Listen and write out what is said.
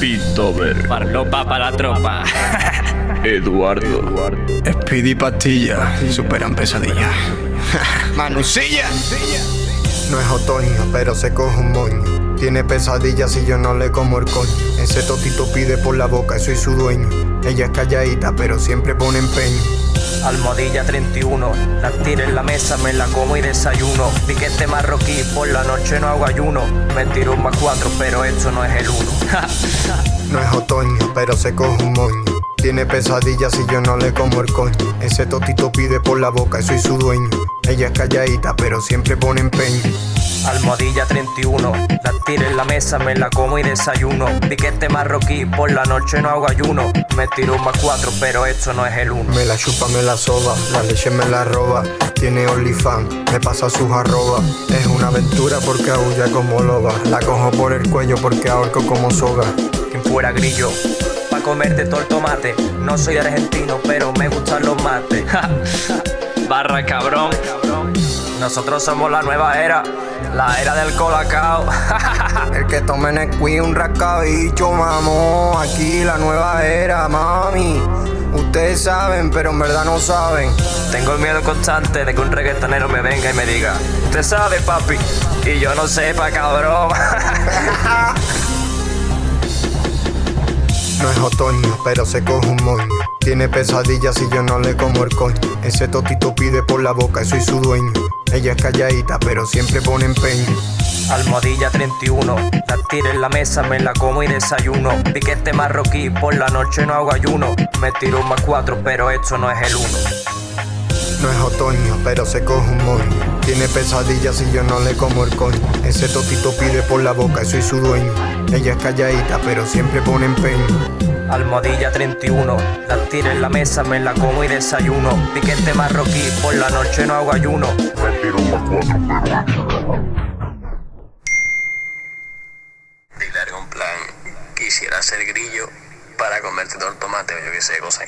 Piltover, Farlopa para la tropa. Eduardo, Speedy Pastilla superan pesadillas. Manusilla. No es otoño, pero se coge un moño. Tiene pesadillas y yo no le como el coño. Ese totito pide por la boca, soy su dueño. Ella es calladita, pero siempre pone empeño. Almohadilla 31, la tiro en la mesa, me la como y desayuno. Piquete marroquí, por la noche no hago ayuno. Me tiro un más cuatro, pero esto no es el uno. No es otoño, pero se coge un moño. Tiene pesadillas y yo no le como el coño. Ese totito pide por la boca, soy su dueño. Ella es calladita, pero siempre pone empeño. Almohadilla 31, la tiro en la mesa, me la como y desayuno. Piquete marroquí, por la noche no hago ayuno. Me tiro un más cuatro, pero esto no es el uno. Me la chupa, me la soba, la leche me la roba. Tiene OnlyFans, me pasa sus arrobas. Es una aventura porque aúlla como loba. La cojo por el cuello porque ahorco como soga. Fuera grillo, pa' comerte todo el tomate. No soy argentino, pero me gustan los mates. Barra cabrón. Nosotros somos la nueva era, la era del colacao. El que tome Nesquik un rascabicho, mamo. Aquí la nueva era, mami. Ustedes saben, pero en verdad no saben. Tengo el miedo constante de que un reggaetonero me venga y me diga, usted sabe, papi, y yo no sepa, cabrón. No es otoño, pero se coge un moño. Tiene pesadillas y yo no le como el coño. Ese totito pide por la boca, soy su dueño. Ella es calladita, pero siempre pone empeño. Almohadilla 31, la tiro en la mesa, me la como y desayuno. Piquete marroquí, por la noche no hago ayuno. Me tiro un más cuatro, pero esto no es el uno. No es otoño, pero se coge un moño. Tiene pesadillas y yo no le como el coño. Ese totito pide por la boca, soy su dueño. Ella es calladita, pero siempre pone empeño. Almohadilla 31, la tiro en la mesa, me la como y desayuno. Piquete marroquí, por la noche no hago ayuno. Dile algún plan. Quisiera ser grillo para comerte todo el tomate o yo qué sé, cosa.